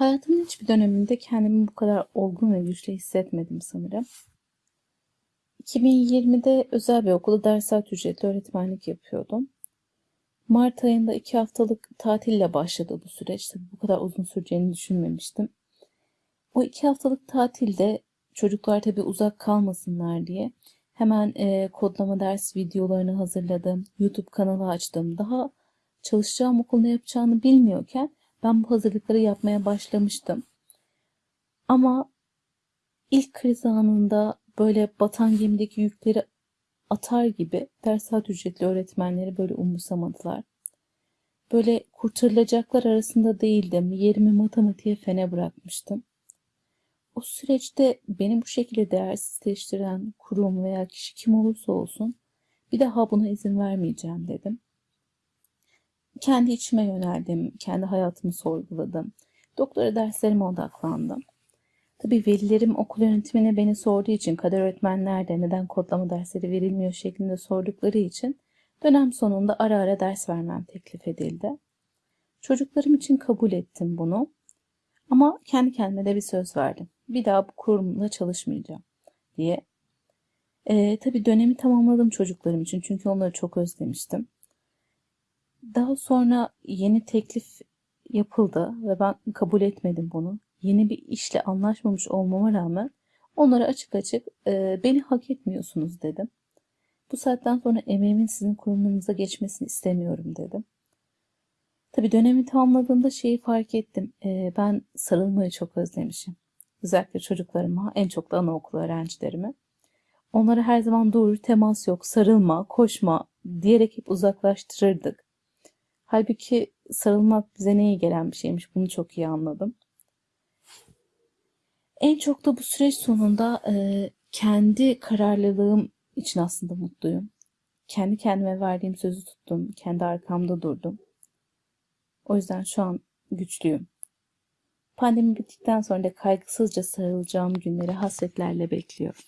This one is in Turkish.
Hayatımın hiçbir döneminde kendimi bu kadar olgun ve güçlü hissetmedim sanırım. 2020'de özel bir okulda ders saat ücretli öğretmenlik yapıyordum. Mart ayında iki haftalık tatille başladı bu süreç. Tabii bu kadar uzun süreceğini düşünmemiştim. O iki haftalık tatilde çocuklar tabii uzak kalmasınlar diye hemen e, kodlama ders videolarını hazırladım. YouTube kanalı açtım. Daha çalışacağım okul ne yapacağını bilmiyorken ben bu hazırlıkları yapmaya başlamıştım. Ama ilk kriz anında böyle batan gemideki yükleri atar gibi ders saat ücretli öğretmenleri böyle umursamadılar. Böyle kurtarılacaklar arasında değildim. Yerimi matematiğe fene bırakmıştım. O süreçte beni bu şekilde değersizleştiren kurum veya kişi kim olursa olsun bir daha buna izin vermeyeceğim dedim. Kendi içime yöneldim, kendi hayatımı sorguladım. Doktora derslerime odaklandım. Tabii velilerim okul yönetimine beni sorduğu için kader öğretmen nerede, neden kodlama dersleri verilmiyor şeklinde sordukları için dönem sonunda ara ara ders vermem teklif edildi. Çocuklarım için kabul ettim bunu. Ama kendi kendime de bir söz verdim. Bir daha bu kurumla çalışmayacağım diye. Ee, tabii dönemi tamamladım çocuklarım için çünkü onları çok özlemiştim. Daha sonra yeni teklif yapıldı ve ben kabul etmedim bunu. Yeni bir işle anlaşmamış olmama rağmen onlara açık açık e, beni hak etmiyorsunuz dedim. Bu saatten sonra emeğimin sizin kurumunuza geçmesini istemiyorum dedim. Tabii dönemi tamamladığımda şeyi fark ettim. E, ben sarılmayı çok özlemişim. Özellikle çocuklarıma, en çok da anaokulu öğrencilerime. Onlara her zaman doğru temas yok, sarılma, koşma diyerek hep uzaklaştırırdık. Halbuki sarılmak bize ne iyi gelen bir şeymiş. Bunu çok iyi anladım. En çok da bu süreç sonunda e, kendi kararlılığım için aslında mutluyum. Kendi kendime verdiğim sözü tuttum. Kendi arkamda durdum. O yüzden şu an güçlüyüm. Pandemi bittikten sonra da kaygısızca sarılacağım günleri hasretlerle bekliyorum.